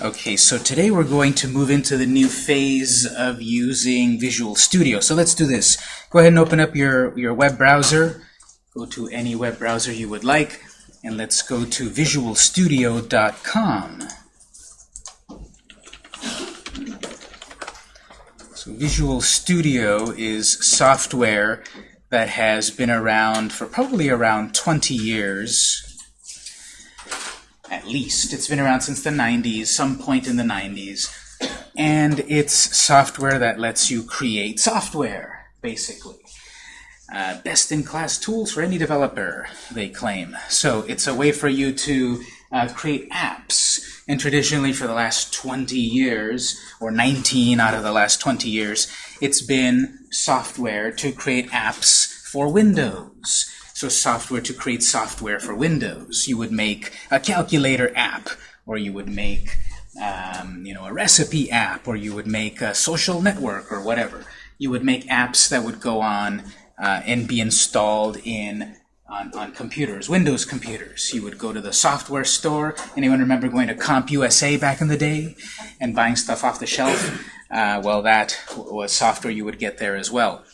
Okay, so today we're going to move into the new phase of using Visual Studio. So let's do this. Go ahead and open up your, your web browser. Go to any web browser you would like, and let's go to visualstudio.com. So Visual Studio is software that has been around for probably around 20 years at least. It's been around since the 90s, some point in the 90s. And it's software that lets you create software, basically. Uh, Best-in-class tools for any developer, they claim. So it's a way for you to uh, create apps. And traditionally, for the last 20 years, or 19 out of the last 20 years, it's been software to create apps for Windows. So software to create software for Windows. You would make a calculator app, or you would make um, you know, a recipe app, or you would make a social network, or whatever. You would make apps that would go on uh, and be installed in on, on computers, Windows computers. You would go to the software store. Anyone remember going to CompUSA back in the day and buying stuff off the shelf? Uh, well, that was software you would get there as well.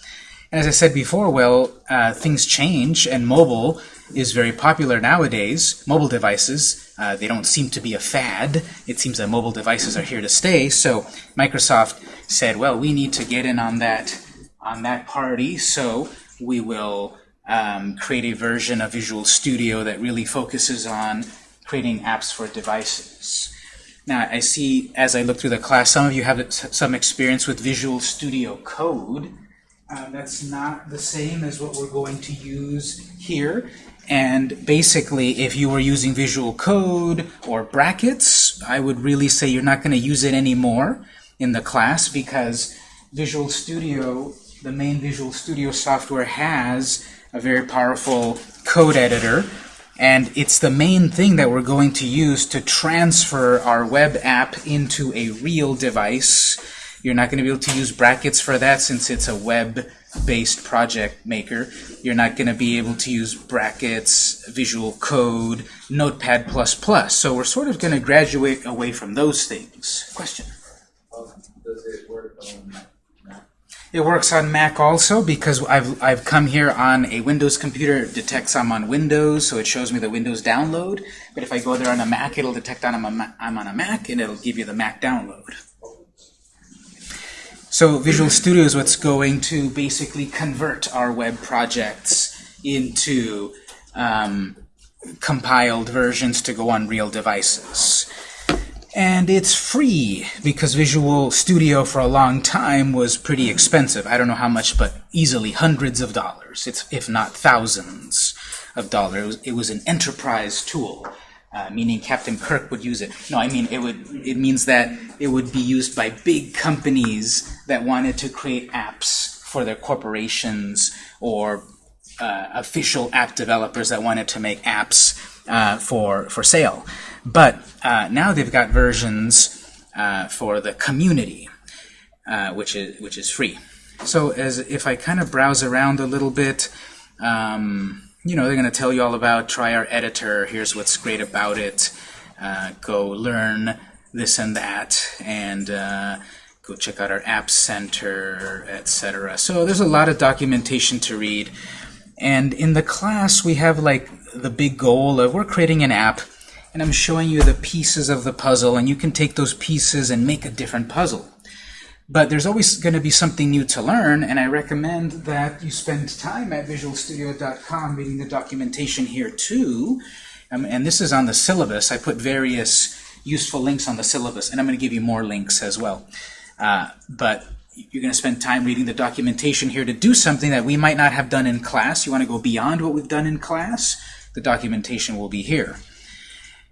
And as I said before, well, uh, things change, and mobile is very popular nowadays. Mobile devices, uh, they don't seem to be a fad. It seems that mobile devices are here to stay. So Microsoft said, well, we need to get in on that on that party, so we will um, create a version of Visual Studio that really focuses on creating apps for devices. Now, I see as I look through the class, some of you have some experience with Visual Studio Code. Uh, that's not the same as what we're going to use here. And basically, if you were using Visual Code or brackets, I would really say you're not going to use it anymore in the class because Visual Studio, the main Visual Studio software has a very powerful code editor. And it's the main thing that we're going to use to transfer our web app into a real device you're not going to be able to use brackets for that since it's a web-based project maker. You're not going to be able to use brackets, Visual Code, Notepad++. So we're sort of going to graduate away from those things. Question? does it work on Mac? It works on Mac also because I've, I've come here on a Windows computer. It detects I'm on Windows, so it shows me the Windows download. But if I go there on a Mac, it'll detect I'm, a, I'm on a Mac, and it'll give you the Mac download. So Visual Studio is what's going to basically convert our web projects into um, compiled versions to go on real devices. And it's free because Visual Studio for a long time was pretty expensive. I don't know how much, but easily hundreds of dollars, it's, if not thousands of dollars. It was, it was an enterprise tool. Uh, meaning Captain Kirk would use it. No, I mean it would. It means that it would be used by big companies that wanted to create apps for their corporations or uh, official app developers that wanted to make apps uh, for for sale. But uh, now they've got versions uh, for the community, which is which is free. So as if I kind of browse around a little bit. Um, you know, they're going to tell you all about try our editor, here's what's great about it, uh, go learn this and that, and uh, go check out our App Center, etc. So there's a lot of documentation to read. And in the class, we have like the big goal of we're creating an app, and I'm showing you the pieces of the puzzle, and you can take those pieces and make a different puzzle. But there's always going to be something new to learn, and I recommend that you spend time at visualstudio.com reading the documentation here too. Um, and this is on the syllabus. I put various useful links on the syllabus, and I'm going to give you more links as well. Uh, but you're going to spend time reading the documentation here to do something that we might not have done in class. You want to go beyond what we've done in class? The documentation will be here.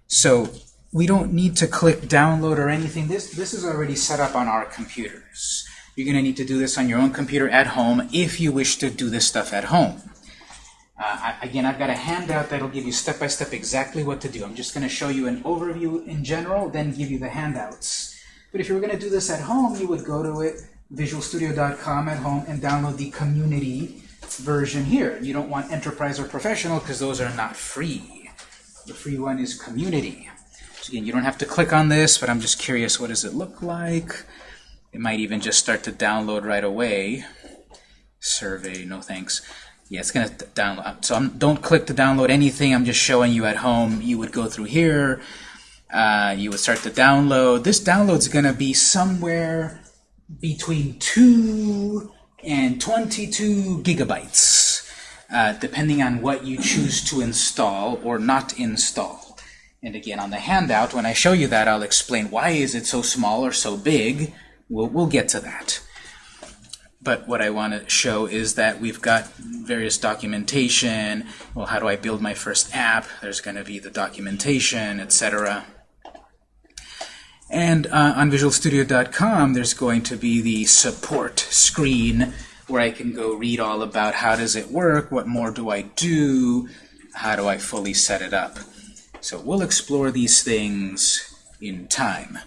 So we don't need to click download or anything. This, this is already set up on our computers. You're going to need to do this on your own computer at home if you wish to do this stuff at home. Uh, I, again, I've got a handout that'll give you step-by-step -step exactly what to do. I'm just going to show you an overview in general, then give you the handouts. But if you were going to do this at home, you would go to it, visualstudio.com at home, and download the community version here. You don't want enterprise or professional because those are not free. The free one is community. Again, you don't have to click on this, but I'm just curious, what does it look like? It might even just start to download right away. Survey, no thanks. Yeah, it's going to download. So I'm, don't click to download anything. I'm just showing you at home. You would go through here. Uh, you would start to download. This download's going to be somewhere between 2 and 22 gigabytes, uh, depending on what you choose to install or not install. And again, on the handout, when I show you that, I'll explain why is it so small or so big. We'll, we'll get to that. But what I want to show is that we've got various documentation. Well, how do I build my first app? There's going to be the documentation, etc. And uh, on VisualStudio.com, there's going to be the support screen where I can go read all about how does it work, what more do I do, how do I fully set it up. So we'll explore these things in time.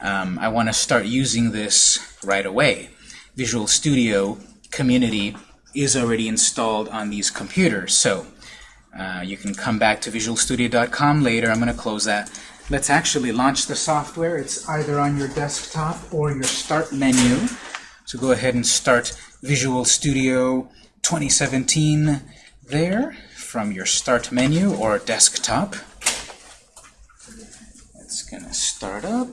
Um, I want to start using this right away. Visual Studio Community is already installed on these computers, so uh, you can come back to visualstudio.com later. I'm going to close that. Let's actually launch the software. It's either on your desktop or your Start menu. So go ahead and start Visual Studio 2017 there from your Start menu or desktop. It's going to start up.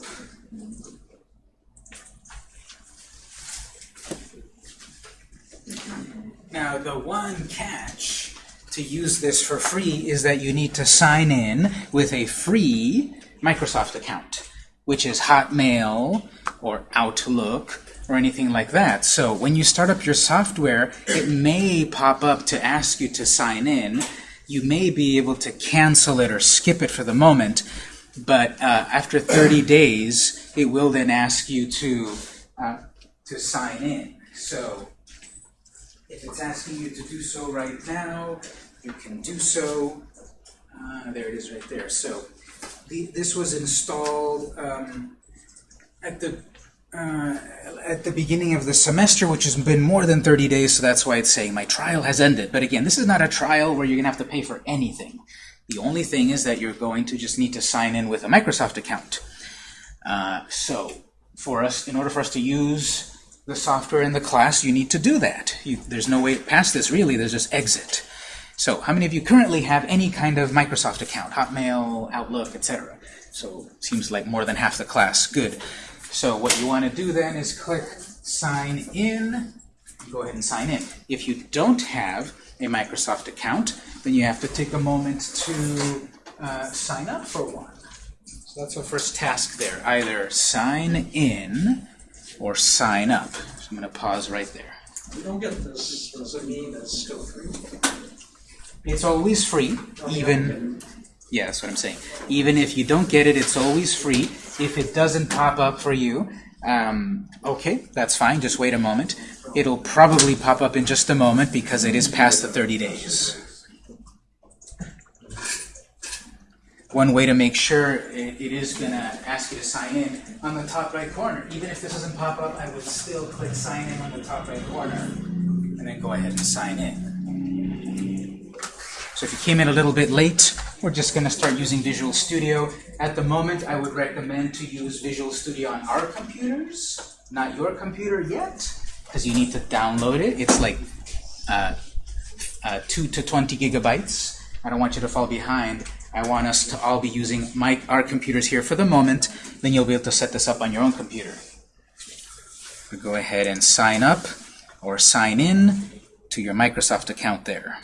Now, the one catch to use this for free is that you need to sign in with a free Microsoft account, which is Hotmail or Outlook or anything like that. So when you start up your software, it may pop up to ask you to sign in. You may be able to cancel it or skip it for the moment, but uh, after 30 days, it will then ask you to, uh, to sign in. So if it's asking you to do so right now, you can do so. Uh, there it is right there. So the, this was installed um, at the uh, at the beginning of the semester, which has been more than 30 days, so that's why it's saying my trial has ended. But again, this is not a trial where you're going to have to pay for anything. The only thing is that you're going to just need to sign in with a Microsoft account. Uh, so for us, in order for us to use the software in the class, you need to do that. You, there's no way past this, really. There's just exit. So how many of you currently have any kind of Microsoft account? Hotmail, Outlook, etc. So seems like more than half the class. Good. So what you want to do then is click Sign In. Go ahead and sign in. If you don't have a Microsoft account, then you have to take a moment to uh, sign up for one. So that's our first task there. Either sign in or sign up. So I'm going to pause right there. We don't get this, does it mean it's still free? It's always free, even, yeah, that's what I'm saying. Even if you don't get it, it's always free. If it doesn't pop up for you, um, okay, that's fine, just wait a moment. It'll probably pop up in just a moment because it is past the 30 days. One way to make sure it, it is going to ask you to sign in on the top right corner. Even if this doesn't pop up, I would still click sign in on the top right corner and then go ahead and sign in. So if you came in a little bit late, we're just going to start using Visual Studio. At the moment, I would recommend to use Visual Studio on our computers, not your computer yet, because you need to download it. It's like uh, uh, 2 to 20 gigabytes. I don't want you to fall behind. I want us to all be using my, our computers here for the moment. Then you'll be able to set this up on your own computer. Go ahead and sign up or sign in to your Microsoft account there.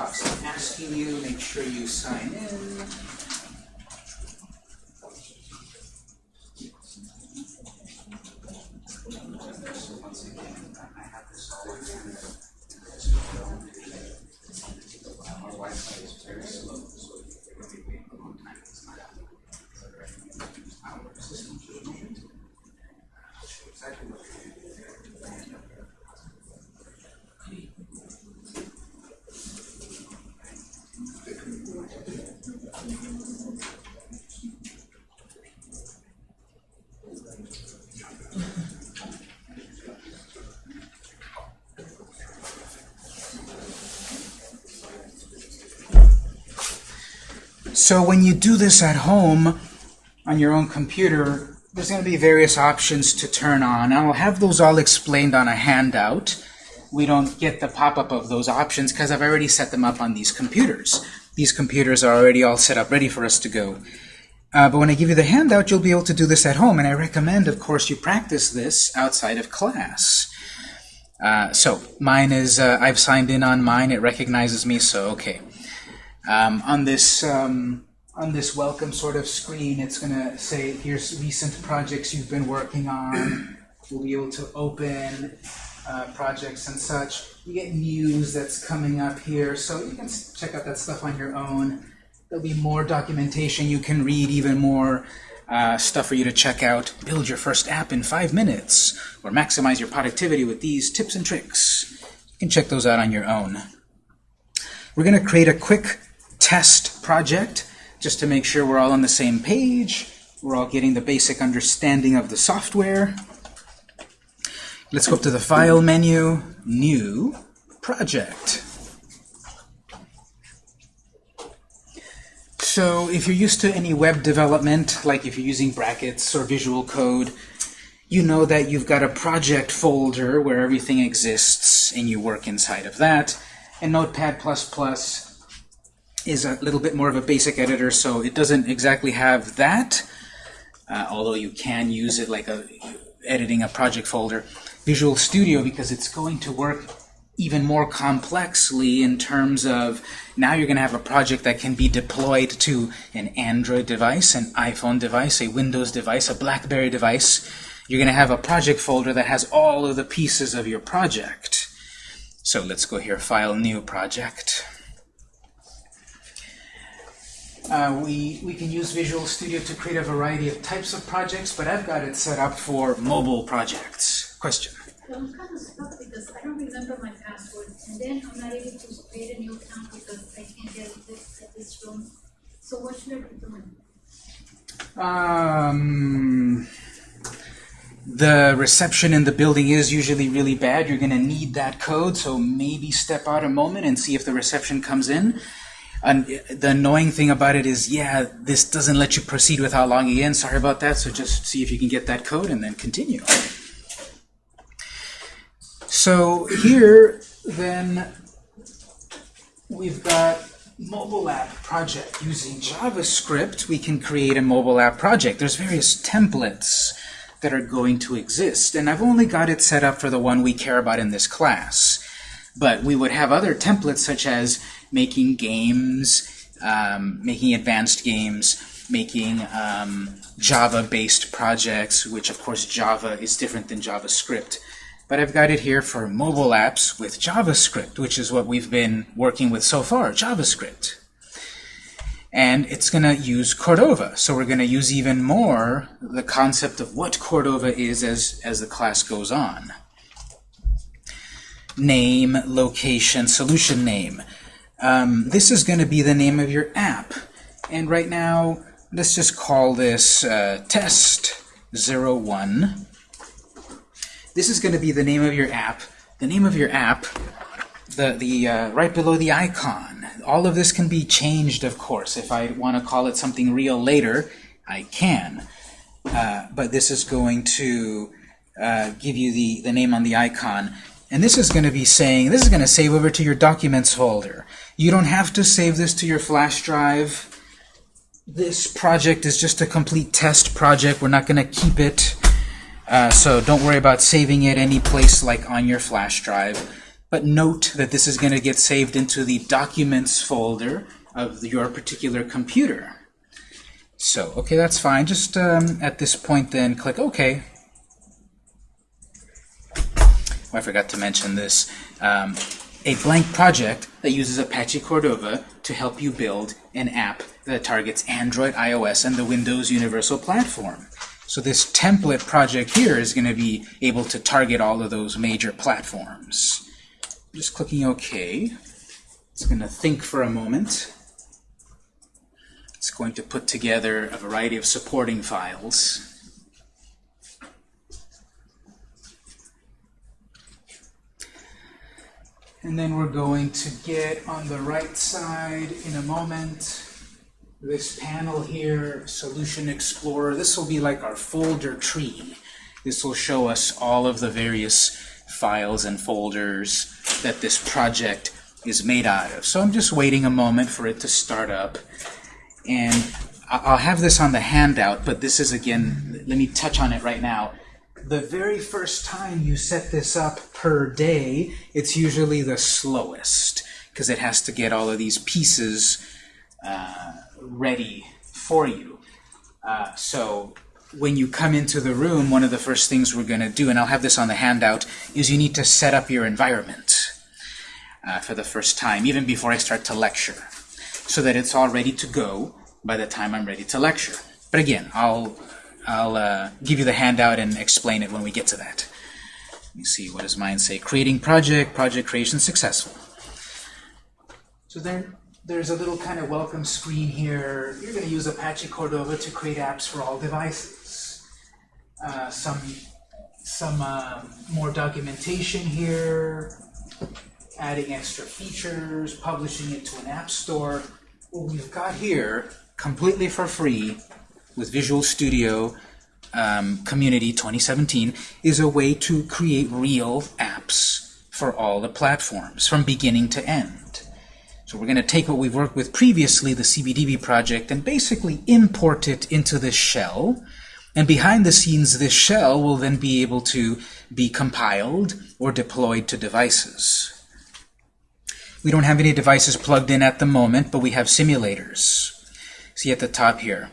pops up asking you, make sure you sign in. Once again, I have this all in Our Wi-Fi is very slow, so if you're going to wait a long time, it's not our system should move. I'll show you exactly what to do. So when you do this at home on your own computer, there's going to be various options to turn on. I'll have those all explained on a handout. We don't get the pop-up of those options because I've already set them up on these computers. These computers are already all set up, ready for us to go. Uh, but when I give you the handout, you'll be able to do this at home, and I recommend, of course, you practice this outside of class. Uh, so mine is, uh, I've signed in on mine, it recognizes me, so okay. Um, on this um, on this welcome sort of screen, it's going to say, here's recent projects you've been working on. We'll be able to open uh, projects and such. You get news that's coming up here, so you can check out that stuff on your own. There'll be more documentation you can read, even more uh, stuff for you to check out. Build your first app in five minutes, or maximize your productivity with these tips and tricks. You can check those out on your own. We're going to create a quick test project just to make sure we're all on the same page. We're all getting the basic understanding of the software. Let's go up to the File menu, New, Project. So if you're used to any web development, like if you're using brackets or visual code, you know that you've got a project folder where everything exists and you work inside of that. And Notepad++ is a little bit more of a basic editor, so it doesn't exactly have that, uh, although you can use it like a, editing a project folder. Visual Studio, because it's going to work even more complexly in terms of now you're going to have a project that can be deployed to an Android device, an iPhone device, a Windows device, a BlackBerry device. You're going to have a project folder that has all of the pieces of your project. So let's go here, File, New Project. Uh, we, we can use Visual Studio to create a variety of types of projects, but I've got it set up for mobile projects. Question? I'm kind of stuck because I don't remember my password, and then I'm not able to create a new account because I can't get this at this room. So what should I be doing? Um, the reception in the building is usually really bad. You're going to need that code, so maybe step out a moment and see if the reception comes in. And the annoying thing about it is, yeah, this doesn't let you proceed without logging in. Sorry about that. So just see if you can get that code and then continue. So here, then, we've got mobile app project. Using JavaScript, we can create a mobile app project. There's various templates that are going to exist, and I've only got it set up for the one we care about in this class. But we would have other templates such as making games, um, making advanced games, making um, Java-based projects, which of course Java is different than JavaScript. But I've got it here for mobile apps with JavaScript, which is what we've been working with so far, JavaScript. And it's going to use Cordova. So we're going to use even more the concept of what Cordova is as, as the class goes on. Name, location, solution name. Um, this is going to be the name of your app. And right now, let's just call this uh, test 01. This is going to be the name of your app. The name of your app, the, the uh, right below the icon. All of this can be changed, of course. If I want to call it something real later, I can. Uh, but this is going to uh, give you the, the name on the icon. And this is going to be saying, this is going to save over to your documents folder. You don't have to save this to your flash drive. This project is just a complete test project. We're not going to keep it. Uh, so don't worry about saving it any place like on your flash drive. But note that this is going to get saved into the documents folder of your particular computer. So, okay, that's fine. Just um, at this point then click OK. Oh, I forgot to mention this. Um, a blank project that uses Apache Cordova to help you build an app that targets Android, iOS, and the Windows Universal Platform. So this template project here is going to be able to target all of those major platforms. Just clicking OK. It's going to think for a moment. It's going to put together a variety of supporting files. And then we're going to get on the right side in a moment this panel here, Solution Explorer, this will be like our folder tree. This will show us all of the various files and folders that this project is made out of. So I'm just waiting a moment for it to start up. And I'll have this on the handout, but this is again, let me touch on it right now. The very first time you set this up per day, it's usually the slowest because it has to get all of these pieces uh, ready for you. Uh, so when you come into the room, one of the first things we're going to do, and I'll have this on the handout, is you need to set up your environment uh, for the first time, even before I start to lecture, so that it's all ready to go by the time I'm ready to lecture. But again, I'll, I'll uh, give you the handout and explain it when we get to that. Let me see, what does mine say? Creating project, project creation successful. So there, there's a little kind of welcome screen here. You're going to use Apache Cordova to create apps for all devices. Uh, some some uh, more documentation here, adding extra features, publishing it to an app store. What we've got here, completely for free, with Visual Studio um, Community 2017, is a way to create real apps for all the platforms, from beginning to end. So we're going to take what we've worked with previously, the CBDB project, and basically import it into this shell. And behind the scenes, this shell will then be able to be compiled or deployed to devices. We don't have any devices plugged in at the moment, but we have simulators. See at the top here.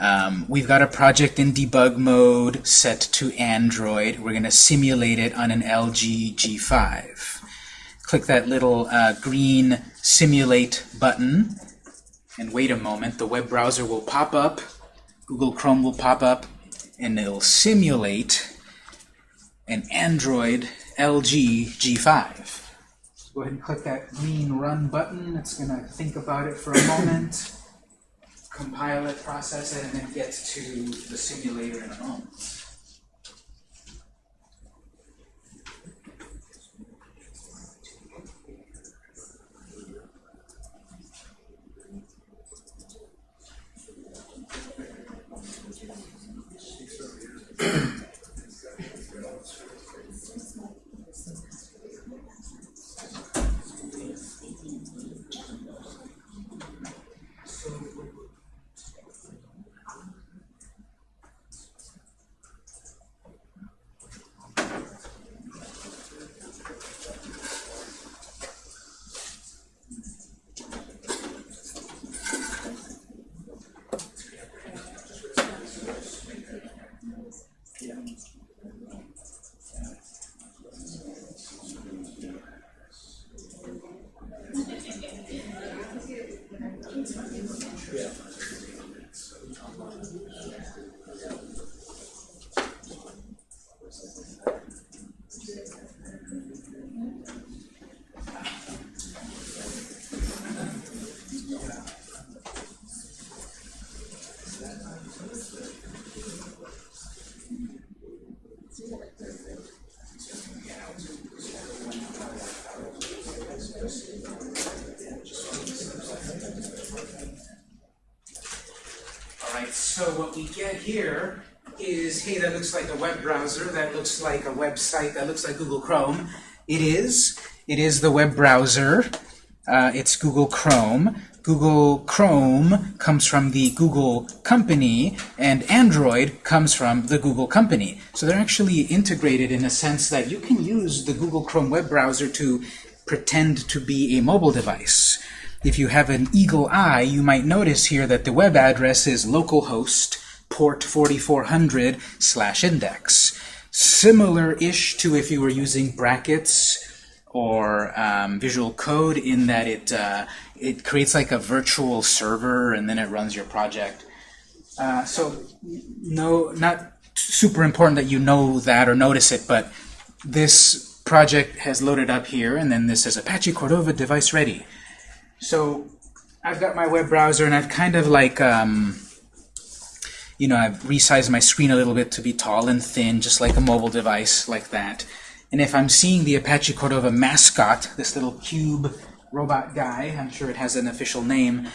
Um, we've got a project in debug mode set to Android. We're going to simulate it on an LG G5 click that little uh, green simulate button. And wait a moment the web browser will pop up. Google Chrome will pop up and it'll simulate an Android LG G5 so go ahead and click that green run button. It's gonna think about it for a moment compile it process it and then get to the simulator in a moment so what we get here is, hey, that looks like a web browser, that looks like a website, that looks like Google Chrome. It is. It is the web browser. Uh, it's Google Chrome. Google Chrome comes from the Google company, and Android comes from the Google company. So they're actually integrated in a sense that you can use the Google Chrome web browser to pretend to be a mobile device. If you have an eagle eye, you might notice here that the web address is localhost port 4400 slash index. Similar-ish to if you were using brackets or um, Visual Code in that it, uh, it creates like a virtual server and then it runs your project. Uh, so no, not super important that you know that or notice it, but this project has loaded up here and then this says Apache Cordova device ready. So I've got my web browser and I've kind of like, um, you know, I've resized my screen a little bit to be tall and thin, just like a mobile device like that. And if I'm seeing the Apache Cordova mascot, this little cube robot guy, I'm sure it has an official name,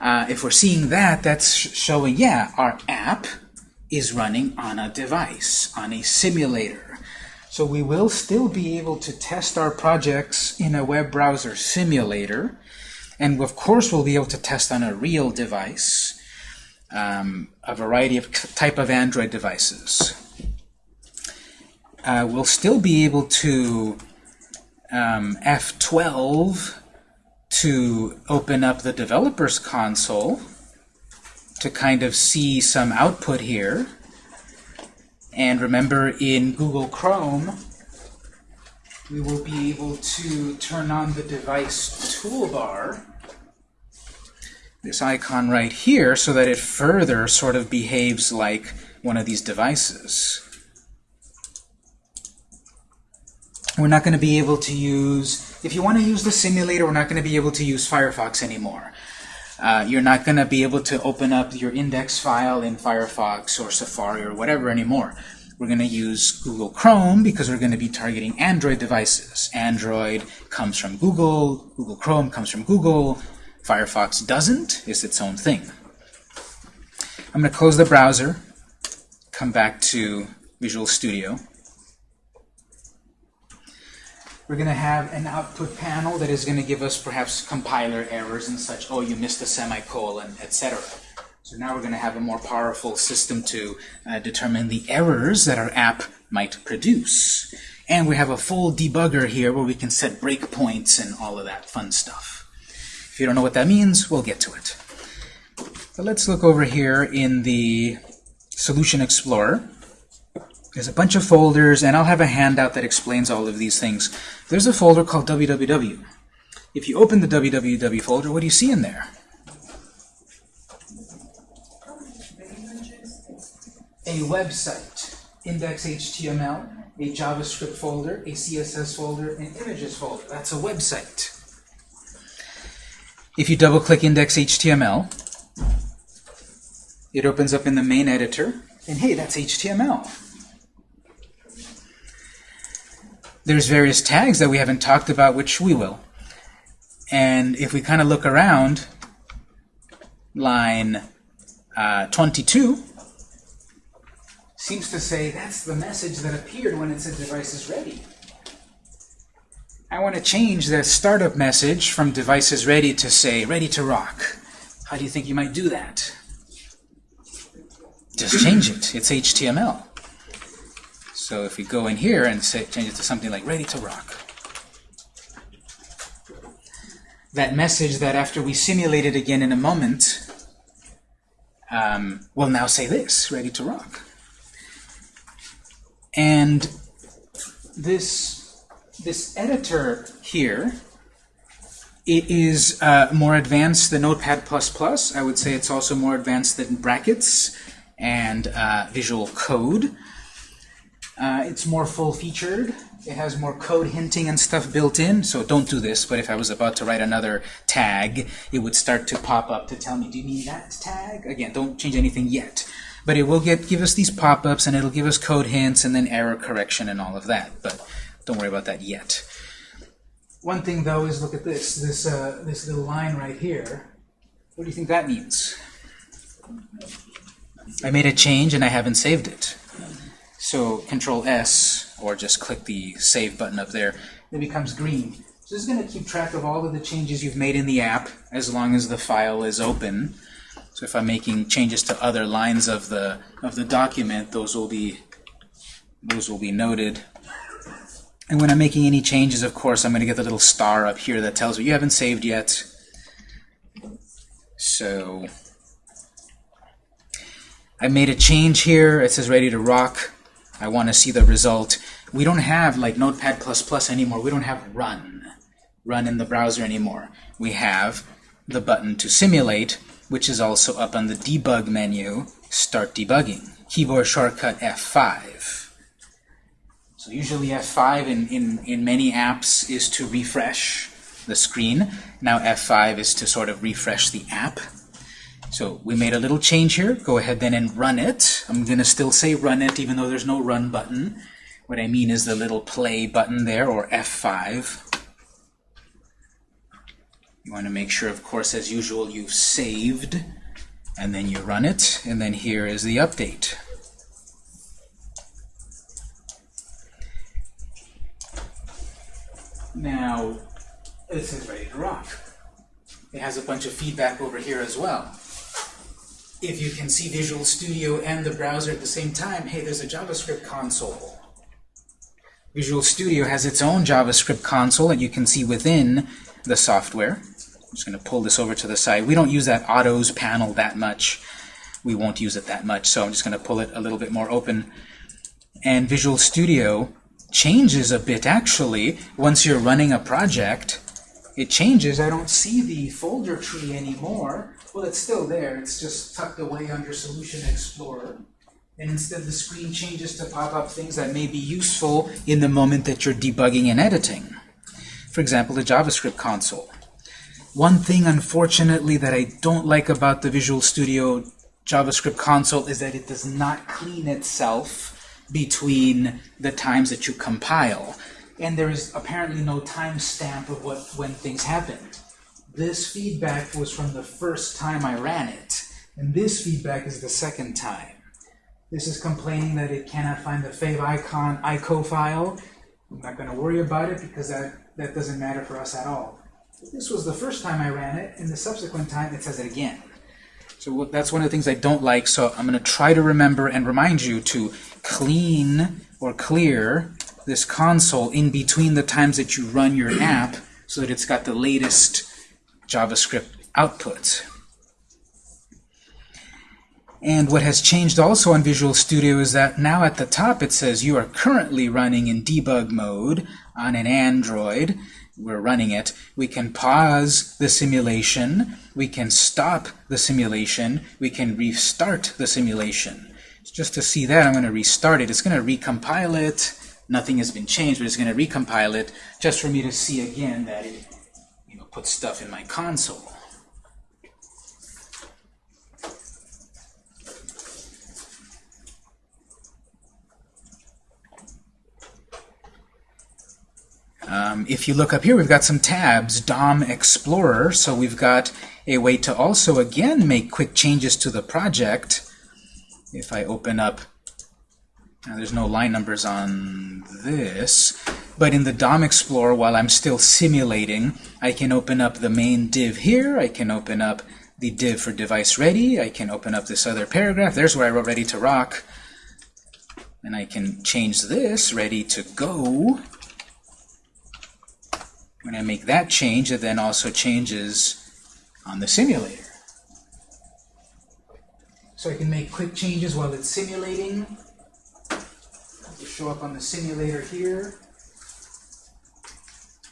Uh, if we're seeing that, that's sh- showing, yeah, our app is running on a device, on a simulator. So we will still be able to test our projects in a web browser simulator. And of course, we'll be able to test on a real device, um, a variety of type of Android devices. Uh, we'll still be able to um, F12 to open up the developer's console to kind of see some output here. And remember, in Google Chrome, we will be able to turn on the device toolbar, this icon right here, so that it further sort of behaves like one of these devices. We're not going to be able to use, if you want to use the simulator, we're not going to be able to use Firefox anymore. Uh, you're not going to be able to open up your index file in Firefox or Safari or whatever anymore. We're going to use Google Chrome because we're going to be targeting Android devices. Android comes from Google, Google Chrome comes from Google, Firefox doesn't, it's its own thing. I'm going to close the browser, come back to Visual Studio. We're going to have an output panel that is going to give us perhaps compiler errors and such. Oh, you missed a semicolon, etc. So now we're going to have a more powerful system to uh, determine the errors that our app might produce. And we have a full debugger here where we can set breakpoints and all of that fun stuff. If you don't know what that means, we'll get to it. So let's look over here in the Solution Explorer. There's a bunch of folders, and I'll have a handout that explains all of these things. There's a folder called www. If you open the www folder, what do you see in there? A website, index.html, a JavaScript folder, a CSS folder, an images folder. That's a website. If you double-click index.html, it opens up in the main editor, and hey, that's HTML. There's various tags that we haven't talked about, which we will. And if we kind of look around, line uh, 22 seems to say that's the message that appeared when it said device is ready. I want to change the startup message from devices ready to say ready to rock. How do you think you might do that? Just change it. It's HTML. So if we go in here and say, change it to something like ready to rock. That message that after we simulate it again in a moment, um, will now say this, ready to rock. And this, this editor here, it is uh, more advanced than Notepad++. I would say it's also more advanced than Brackets and uh, Visual Code. Uh, it's more full-featured. It has more code hinting and stuff built in, so don't do this, but if I was about to write another tag, it would start to pop up to tell me, do you need that tag? Again, don't change anything yet. But it will get give us these pop-ups, and it'll give us code hints, and then error correction and all of that, but don't worry about that yet. One thing, though, is look at this, this, uh, this little line right here. What do you think that means? I made a change, and I haven't saved it. So Control S, or just click the Save button up there, it becomes green. So this is going to keep track of all of the changes you've made in the app as long as the file is open. So if I'm making changes to other lines of the of the document, those will be those will be noted. And when I'm making any changes, of course, I'm going to get the little star up here that tells me you haven't saved yet. So I made a change here. It says ready to rock. I want to see the result. We don't have like Notepad++ plus anymore. We don't have run, run in the browser anymore. We have the button to simulate, which is also up on the debug menu, start debugging. Keyboard shortcut F5. So usually F5 in, in, in many apps is to refresh the screen. Now F5 is to sort of refresh the app. So we made a little change here. Go ahead then and run it. I'm going to still say run it even though there's no run button. What I mean is the little play button there, or F5. You want to make sure, of course, as usual, you've saved, and then you run it, and then here is the update. Now, this is ready to rock. It has a bunch of feedback over here as well. If you can see Visual Studio and the browser at the same time, hey, there's a JavaScript console. Visual Studio has its own JavaScript console that you can see within the software. I'm just going to pull this over to the side. We don't use that Autos panel that much. We won't use it that much, so I'm just going to pull it a little bit more open. And Visual Studio changes a bit, actually. Once you're running a project, it changes. I don't see the folder tree anymore. Well, it's still there. It's just tucked away under Solution Explorer. And instead, the screen changes to pop up things that may be useful in the moment that you're debugging and editing. For example, the JavaScript console. One thing, unfortunately, that I don't like about the Visual Studio JavaScript console is that it does not clean itself between the times that you compile. And there is apparently no timestamp of what when things happened. This feedback was from the first time I ran it, and this feedback is the second time. This is complaining that it cannot find the favicon ICO file. I'm not going to worry about it because that, that doesn't matter for us at all. This was the first time I ran it, and the subsequent time it says it again. So that's one of the things I don't like, so I'm going to try to remember and remind you to clean or clear this console in between the times that you run your app so that it's got the latest JavaScript output. And what has changed also on Visual Studio is that now at the top it says you are currently running in debug mode on an Android. We're running it. We can pause the simulation. We can stop the simulation. We can restart the simulation. Just to see that, I'm going to restart it. It's going to recompile it. Nothing has been changed, but it's going to recompile it just for me to see again that it you know, puts stuff in my console. Um, if you look up here, we've got some tabs, DOM Explorer, so we've got a way to also, again, make quick changes to the project. If I open up, now there's no line numbers on this, but in the DOM Explorer, while I'm still simulating, I can open up the main div here, I can open up the div for device ready, I can open up this other paragraph, there's where I wrote ready to rock, and I can change this, ready to go, when I make that change, it then also changes on the simulator. So I can make quick changes while it's simulating. It'll show up on the simulator here.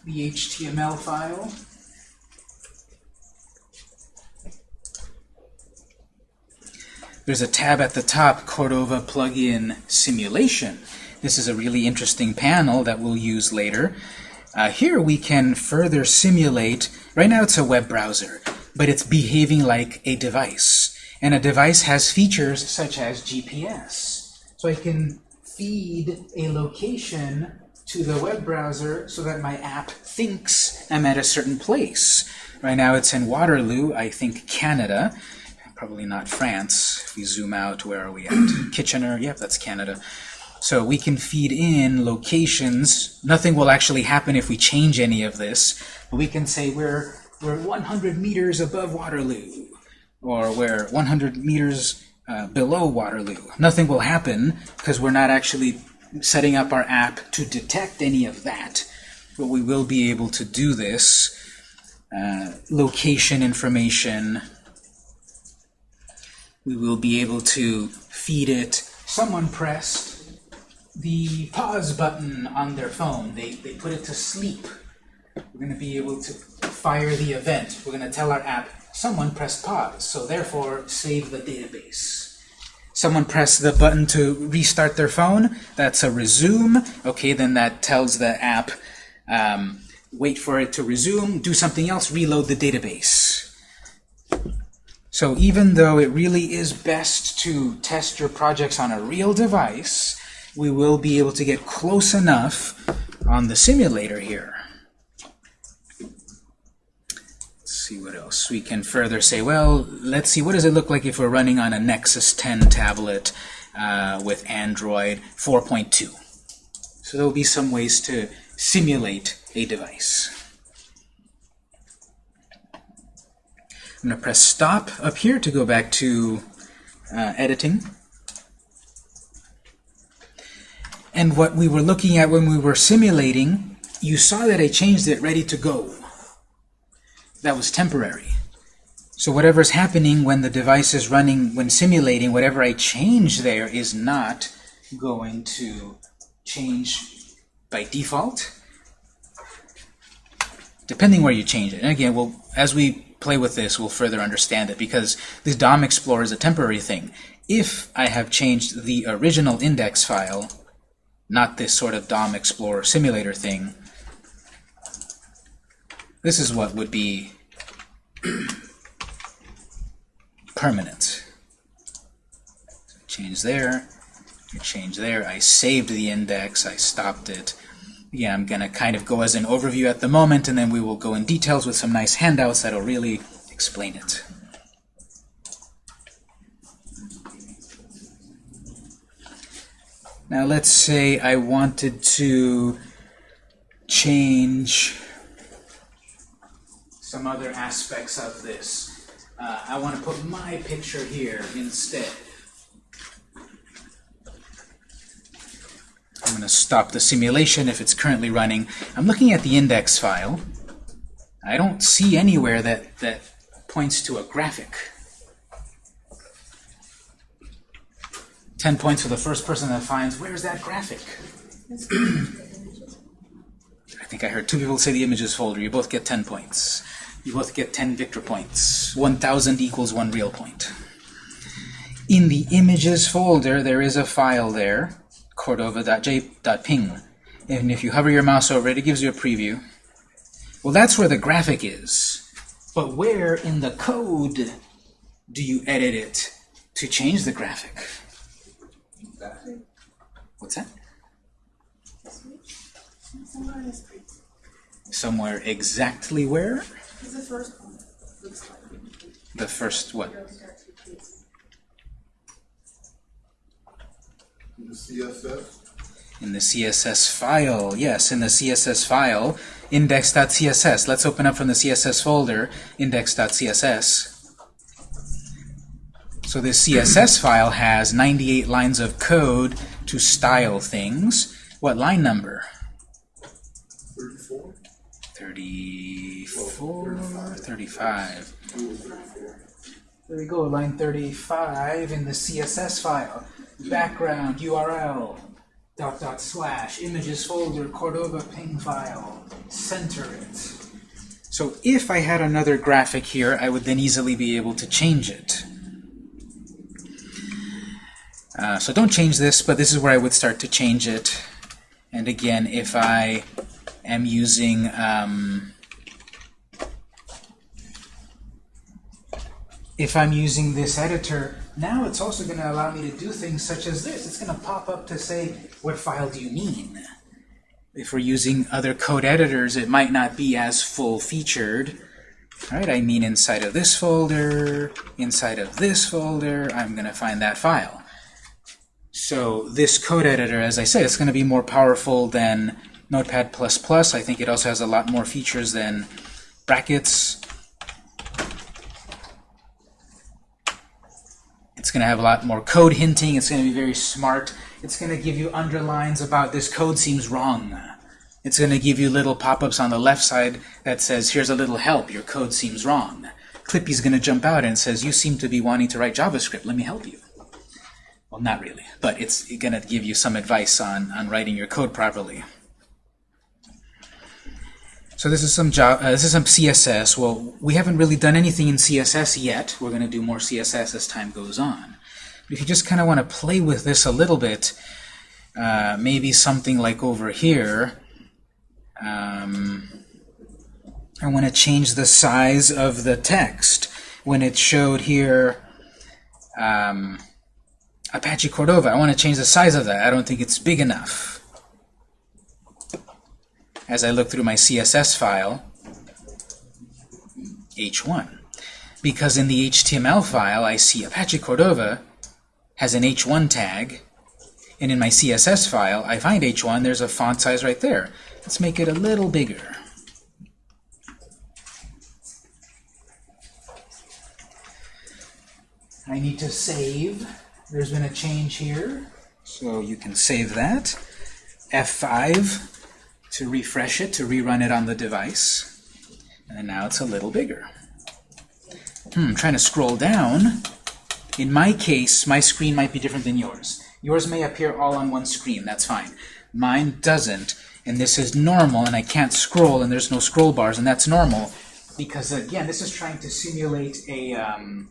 The HTML file. There's a tab at the top, Cordova Plugin Simulation. This is a really interesting panel that we'll use later. Uh, here we can further simulate, right now it's a web browser, but it's behaving like a device. And a device has features such as GPS. So I can feed a location to the web browser so that my app thinks I'm at a certain place. Right now it's in Waterloo, I think Canada, probably not France. If we zoom out, where are we at? Kitchener, yep, that's Canada. So we can feed in locations. Nothing will actually happen if we change any of this, but we can say we're, we're 100 meters above Waterloo, or we're 100 meters uh, below Waterloo. Nothing will happen because we're not actually setting up our app to detect any of that. But we will be able to do this. Uh, location information. We will be able to feed it. Someone pressed the pause button on their phone. They, they put it to sleep. We're going to be able to fire the event. We're going to tell our app, someone pressed pause, so therefore save the database. Someone pressed the button to restart their phone, that's a resume. Okay, then that tells the app, um, wait for it to resume, do something else, reload the database. So even though it really is best to test your projects on a real device, we will be able to get close enough on the simulator here. See what else. We can further say, well, let's see, what does it look like if we're running on a Nexus 10 tablet uh, with Android 4.2? So there will be some ways to simulate a device. I'm going to press stop up here to go back to uh, editing. And what we were looking at when we were simulating, you saw that I changed it ready to go. That was temporary. So whatever's happening when the device is running, when simulating, whatever I change there is not going to change by default, depending where you change it. And again, well, as we play with this, we'll further understand it because this DOM Explorer is a temporary thing. If I have changed the original index file, not this sort of DOM Explorer simulator thing, this is what would be permanent. Change there, change there. I saved the index, I stopped it. Yeah, I'm going to kind of go as an overview at the moment, and then we will go in details with some nice handouts that'll really explain it. Now let's say I wanted to change some other aspects of this. Uh, I want to put my picture here instead. I'm going to stop the simulation if it's currently running. I'm looking at the index file. I don't see anywhere that, that points to a graphic. 10 points for the first person that finds, where's that graphic? I think I heard two people say the images folder. You both get 10 points. You both get 10 victor points. 1,000 equals one real point. In the images folder, there is a file there, cordova.j.ping. And if you hover your mouse over it, it gives you a preview. Well, that's where the graphic is. But where in the code do you edit it to change the graphic? What's that? Somewhere exactly where? It's the first one. Looks like. The first what? The CSS? In the CSS file. Yes, in the CSS file, index.css. Let's open up from the CSS folder, index.css. So this CSS file has 98 lines of code to style things. What line number? 34? 34, 35. There we go, line 35 in the CSS file. Background, URL, dot dot slash, images folder, Cordova ping file. Center it. So if I had another graphic here, I would then easily be able to change it. Uh, so don't change this, but this is where I would start to change it. And again, if I am using um, if I'm using this editor, now it's also going to allow me to do things such as this. It's going to pop up to say, what file do you mean? If we're using other code editors, it might not be as full-featured. Right, I mean inside of this folder, inside of this folder, I'm going to find that file. So this code editor, as I said, it's going to be more powerful than Notepad++. Plus I think it also has a lot more features than brackets. It's going to have a lot more code hinting. It's going to be very smart. It's going to give you underlines about this code seems wrong. It's going to give you little pop-ups on the left side that says, here's a little help, your code seems wrong. Clippy's going to jump out and says, you seem to be wanting to write JavaScript, let me help you. Well, not really, but it's going to give you some advice on, on writing your code properly. So this is some Java, uh, this is some CSS. Well, we haven't really done anything in CSS yet. We're going to do more CSS as time goes on. But if you just kind of want to play with this a little bit, uh, maybe something like over here, um, I want to change the size of the text. When it showed here um, Apache Cordova, I want to change the size of that. I don't think it's big enough as I look through my CSS file, h1. Because in the HTML file, I see Apache Cordova has an h1 tag, and in my CSS file, I find h1, there's a font size right there. Let's make it a little bigger. I need to save. There's been a change here, so you can save that. F5 to refresh it, to rerun it on the device. And now it's a little bigger. Hmm, trying to scroll down. In my case, my screen might be different than yours. Yours may appear all on one screen, that's fine. Mine doesn't, and this is normal, and I can't scroll, and there's no scroll bars, and that's normal, because again, this is trying to simulate a, um,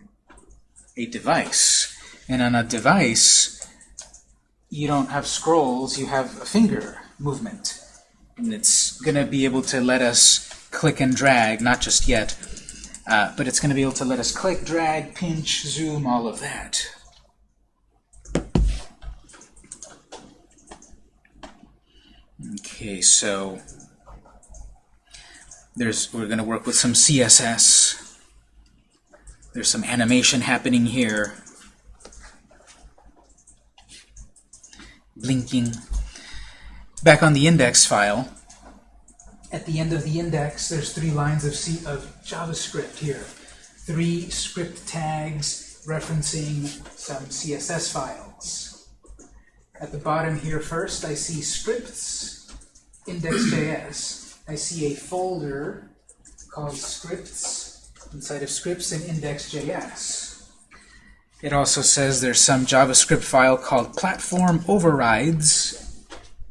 a device. And on a device, you don't have scrolls, you have a finger movement. And it's going to be able to let us click and drag, not just yet, uh, but it's going to be able to let us click, drag, pinch, zoom, all of that. Okay, so there's we're going to work with some CSS. There's some animation happening here. Blinking. Back on the index file, at the end of the index, there's three lines of, C of JavaScript here. Three script tags referencing some CSS files. At the bottom here first, I see scripts, index.js. I see a folder called scripts inside of scripts and index.js. It also says there's some JavaScript file called platform overrides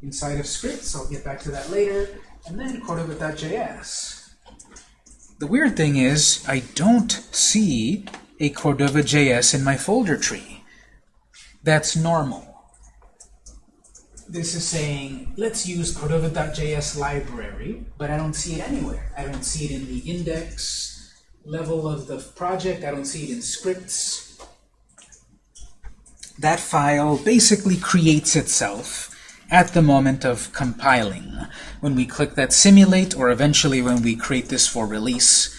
inside of scripts. I'll get back to that later. And then Cordova.js. The weird thing is, I don't see a Cordova.js in my folder tree. That's normal. This is saying, let's use Cordova.js library, but I don't see it anywhere. I don't see it in the index level of the project. I don't see it in scripts. That file basically creates itself at the moment of compiling. When we click that simulate, or eventually when we create this for release,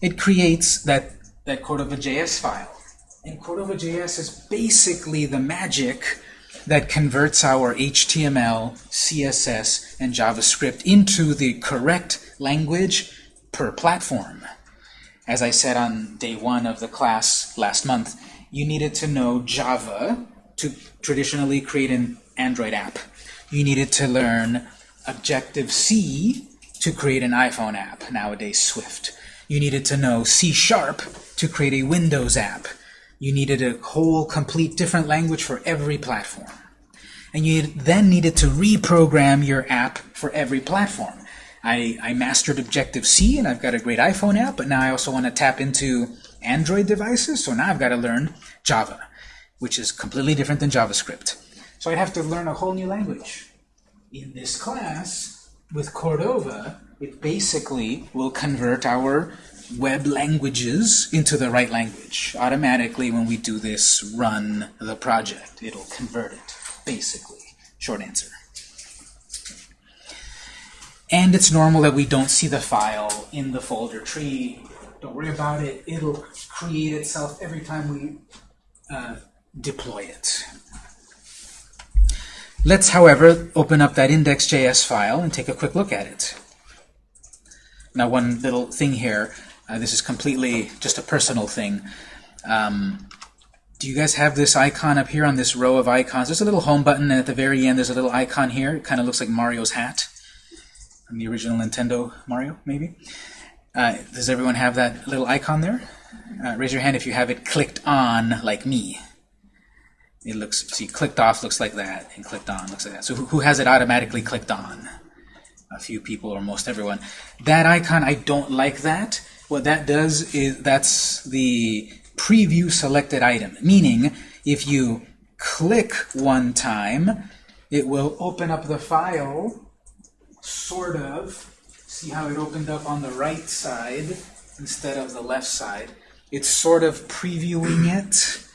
it creates that, that Cordova.js file. And Cordova.js is basically the magic that converts our HTML, CSS, and JavaScript into the correct language per platform. As I said on day one of the class last month, you needed to know Java to traditionally create an Android app. You needed to learn Objective-C to create an iPhone app, nowadays Swift. You needed to know C-sharp to create a Windows app. You needed a whole complete different language for every platform. And you then needed to reprogram your app for every platform. I, I mastered Objective-C and I've got a great iPhone app, but now I also want to tap into Android devices, so now I've got to learn Java, which is completely different than JavaScript. So I'd have to learn a whole new language. In this class, with Cordova, it basically will convert our web languages into the right language. Automatically, when we do this run the project, it'll convert it, basically. Short answer. And it's normal that we don't see the file in the folder tree. Don't worry about it. It'll create itself every time we uh, deploy it. Let's, however, open up that index.js file and take a quick look at it. Now, one little thing here. Uh, this is completely just a personal thing. Um, do you guys have this icon up here on this row of icons? There's a little home button, and at the very end there's a little icon here. It kind of looks like Mario's hat from the original Nintendo Mario, maybe. Uh, does everyone have that little icon there? Uh, raise your hand if you have it clicked on, like me. It looks, see, clicked off looks like that, and clicked on looks like that. So who, has it automatically clicked on? A few people, or most everyone. That icon, I don't like that. What that does is, that's the preview selected item, meaning if you click one time, it will open up the file, sort of. See how it opened up on the right side instead of the left side. It's sort of previewing it.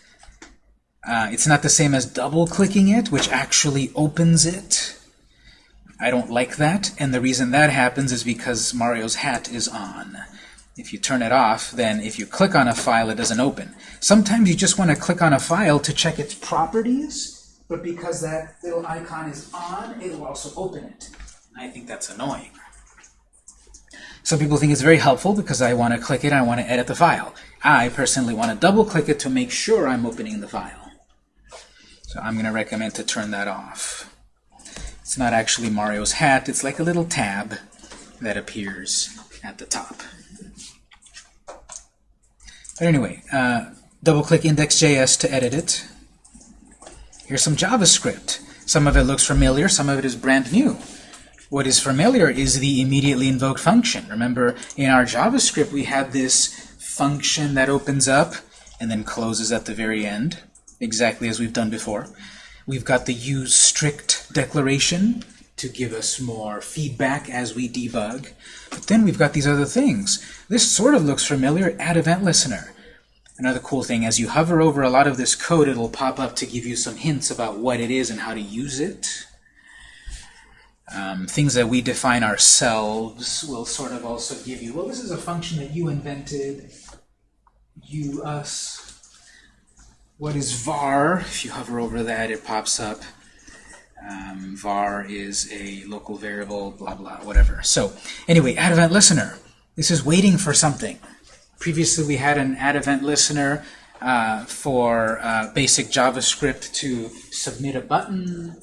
Uh, it's not the same as double-clicking it, which actually opens it. I don't like that, and the reason that happens is because Mario's hat is on. If you turn it off, then if you click on a file, it doesn't open. Sometimes you just want to click on a file to check its properties, but because that little icon is on, it will also open it. I think that's annoying. Some people think it's very helpful because I want to click it, I want to edit the file. I personally want to double click it to make sure I'm opening the file. So I'm going to recommend to turn that off. It's not actually Mario's hat, it's like a little tab that appears at the top. But anyway, uh, double-click index.js to edit it. Here's some JavaScript. Some of it looks familiar, some of it is brand new. What is familiar is the immediately invoked function. Remember, in our JavaScript, we had this function that opens up and then closes at the very end, exactly as we've done before. We've got the use strict declaration to give us more feedback as we debug. But then we've got these other things. This sort of looks familiar, add event listener. Another cool thing, as you hover over a lot of this code, it'll pop up to give you some hints about what it is and how to use it. Um, things that we define ourselves will sort of also give you, well, this is a function that you invented, you, us. What is var? If you hover over that, it pops up. Um, var is a local variable, blah, blah, whatever. So anyway, add event listener. This is waiting for something. Previously, we had an add event listener uh, for uh, basic JavaScript to submit a button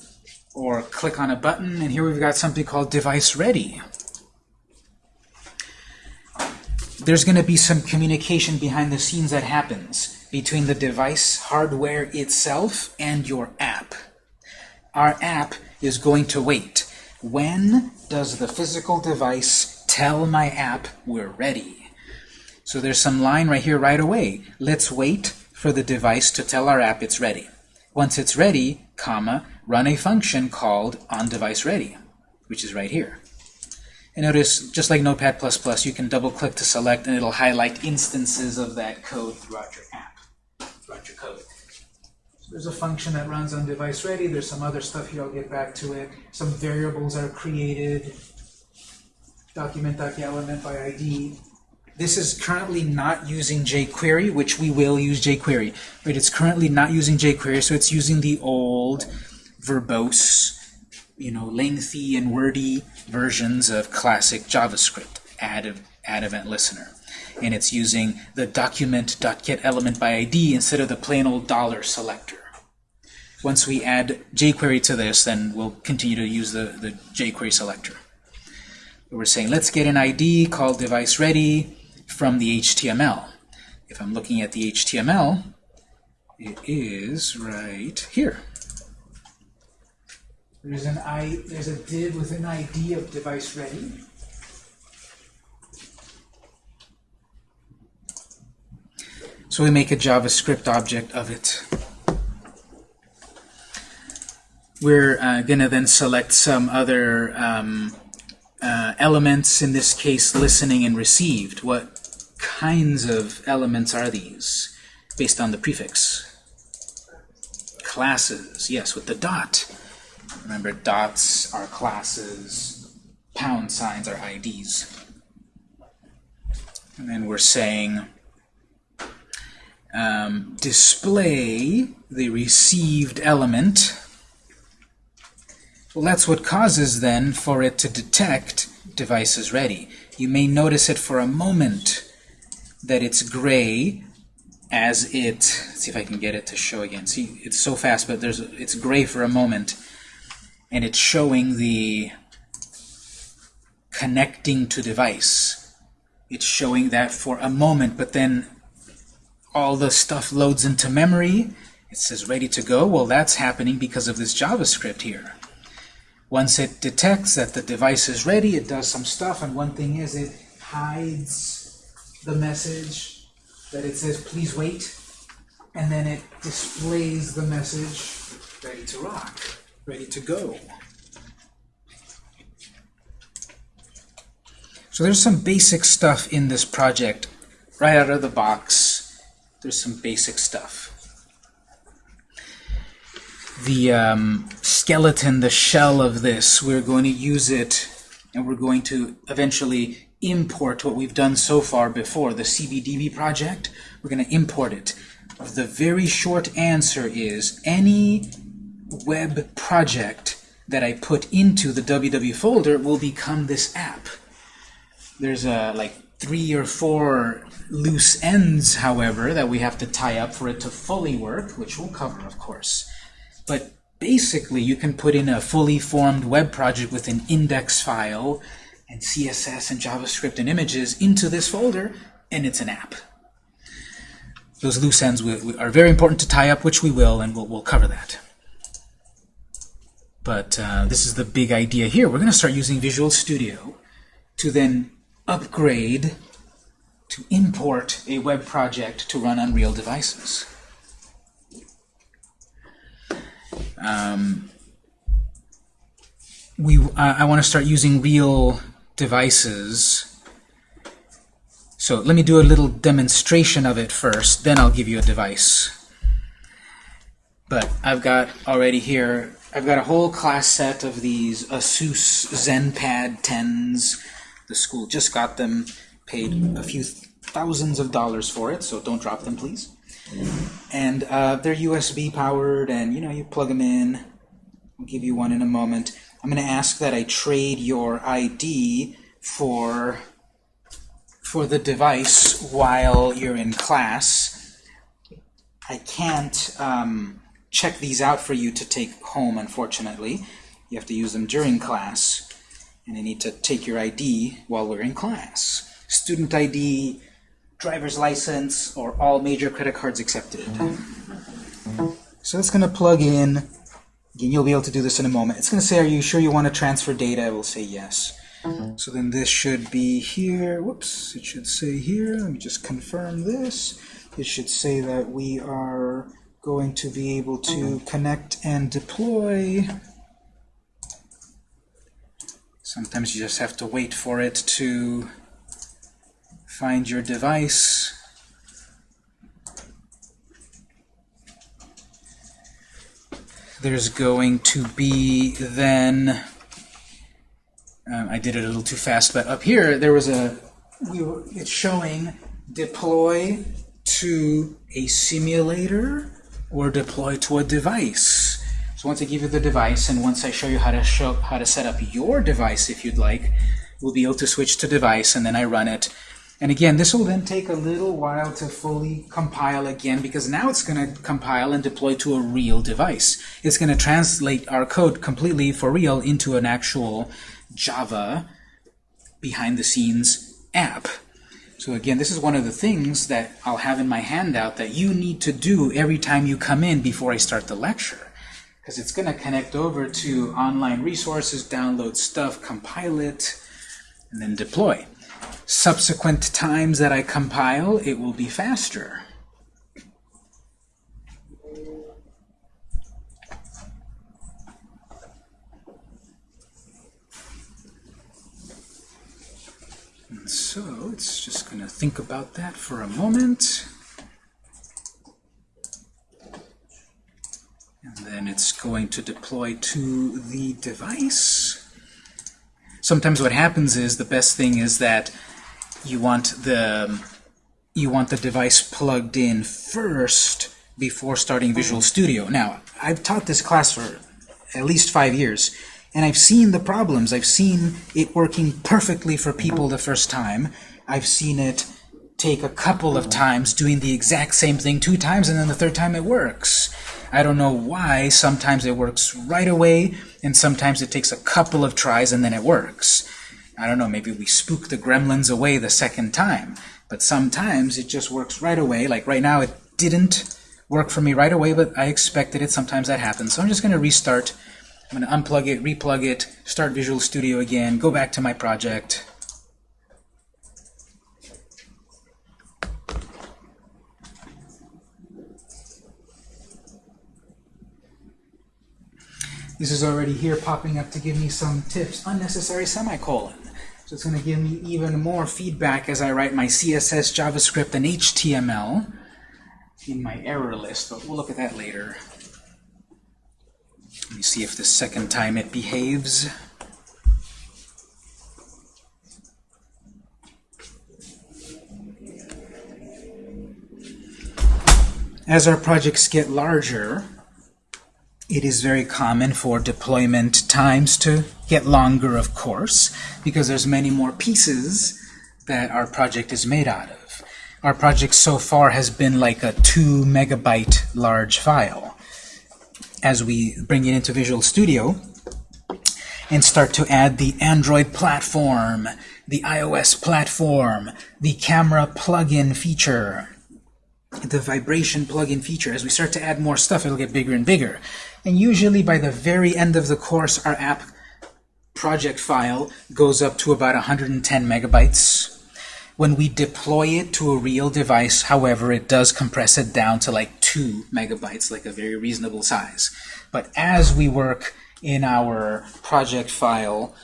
or click on a button, and here we've got something called device ready. There's going to be some communication behind the scenes that happens between the device hardware itself and your app. Our app is going to wait. When does the physical device tell my app we're ready? So there's some line right here right away. Let's wait for the device to tell our app it's ready. Once it's ready, comma, run a function called onDeviceReady, which is right here. And notice, just like Notepad++, you can double-click to select, and it'll highlight instances of that code throughout your app, throughout your code. So there's a function that runs on device ready. There's some other stuff here. I'll get back to it. Some variables are created. Document.getElement by ID. This is currently not using jQuery, which we will use jQuery. But it's currently not using jQuery, so it's using the old verbose, you know, lengthy and wordy versions of classic JavaScript, add, add event listener. And it's using the document.getElement by instead of the plain old dollar selector. Once we add jQuery to this, then we'll continue to use the, the jQuery selector. We're saying let's get an ID called device ready from the HTML. If I'm looking at the HTML, it is right here. There's an I there's a div with an ID of device ready. So we make a JavaScript object of it. We're uh, going to then select some other um, uh, elements, in this case listening and received. What kinds of elements are these based on the prefix? Classes, yes, with the dot. Remember, dots are classes, pound signs are IDs. And then we're saying um, display the received element. Well, that's what causes then for it to detect device is ready. You may notice it for a moment that it's gray as it, see if I can get it to show again. See, it's so fast, but there's it's gray for a moment, and it's showing the connecting to device. It's showing that for a moment, but then all the stuff loads into memory. It says ready to go. Well, that's happening because of this JavaScript here. Once it detects that the device is ready, it does some stuff, and one thing is it hides the message that it says please wait, and then it displays the message ready to rock, ready to go. So there's some basic stuff in this project right out of the box. There's some basic stuff. The um, skeleton, the shell of this, we're going to use it and we're going to eventually import what we've done so far before, the CBDB project. We're going to import it. The very short answer is any web project that I put into the www folder will become this app. There's a like three or four loose ends, however, that we have to tie up for it to fully work, which we'll cover, of course. But basically, you can put in a fully formed web project with an index file and CSS and JavaScript and images into this folder, and it's an app. Those loose ends are very important to tie up, which we will, and we'll, we'll cover that. But uh, this is the big idea here. We're going to start using Visual Studio to then upgrade, to import a web project to run on real devices. Um, we, I I want to start using real devices. So let me do a little demonstration of it first, then I'll give you a device. But I've got already here, I've got a whole class set of these Asus ZenPad 10s. The school just got them, paid a few thousands of dollars for it, so don't drop them, please. And uh, they're USB powered, and you know, you plug them in. I'll give you one in a moment. I'm going to ask that I trade your ID for for the device while you're in class. I can't um, check these out for you to take home, unfortunately. You have to use them during class, and I need to take your ID while we're in class. Student ID, driver's license, or all major credit cards accepted. So it's going to plug in. Again, you'll be able to do this in a moment. It's going to say, are you sure you want to transfer data? I will say yes. So then this should be here. Whoops, it should say here. Let me just confirm this. It should say that we are going to be able to connect and deploy. Sometimes you just have to wait for it to find your device. There's going to be then um, I did it a little too fast, but up here there was a we were it's showing deploy to a simulator or deploy to a device. So once I give you the device and once I show you how to show how to set up your device if you'd like, we'll be able to switch to device and then I run it. And again, this will then take a little while to fully compile again because now it's going to compile and deploy to a real device. It's going to translate our code completely for real into an actual Java behind-the-scenes app. So again, this is one of the things that I'll have in my handout that you need to do every time you come in before I start the lecture. Because it's going to connect over to online resources, download stuff, compile it, and then deploy. Subsequent times that I compile, it will be faster. And so it's just going to think about that for a moment. It's going to deploy to the device. Sometimes what happens is the best thing is that you want the you want the device plugged in first before starting Visual Studio. Now, I've taught this class for at least five years, and I've seen the problems. I've seen it working perfectly for people the first time. I've seen it take a couple of times doing the exact same thing two times, and then the third time it works. I don't know why. Sometimes it works right away, and sometimes it takes a couple of tries and then it works. I don't know, maybe we spook the gremlins away the second time. But sometimes it just works right away. Like right now, it didn't work for me right away, but I expected it. Sometimes that happens. So I'm just going to restart. I'm going to unplug it, replug it, start Visual Studio again, go back to my project. This is already here popping up to give me some tips. Unnecessary semicolon. So it's going to give me even more feedback as I write my CSS, JavaScript, and HTML in my error list, but we'll look at that later. Let me see if the second time it behaves. As our projects get larger, it is very common for deployment times to get longer, of course, because there's many more pieces that our project is made out of. Our project so far has been like a 2 megabyte large file. As we bring it into Visual Studio and start to add the Android platform, the iOS platform, the camera plugin feature, the vibration plugin feature. As we start to add more stuff, it'll get bigger and bigger. And usually by the very end of the course, our app project file goes up to about 110 megabytes. When we deploy it to a real device, however, it does compress it down to like 2 megabytes, like a very reasonable size. But as we work in our project file,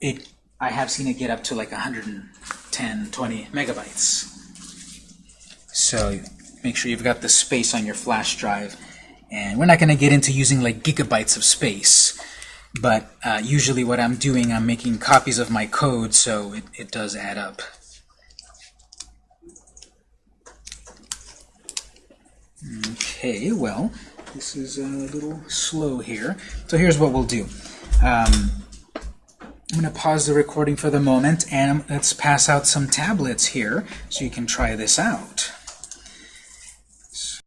it I have seen it get up to like 110, 20 megabytes. So make sure you've got the space on your flash drive. And we're not going to get into using like gigabytes of space. But uh, usually what I'm doing, I'm making copies of my code, so it, it does add up. Okay, well, this is a little slow here. So here's what we'll do. Um, I'm going to pause the recording for the moment, and let's pass out some tablets here so you can try this out.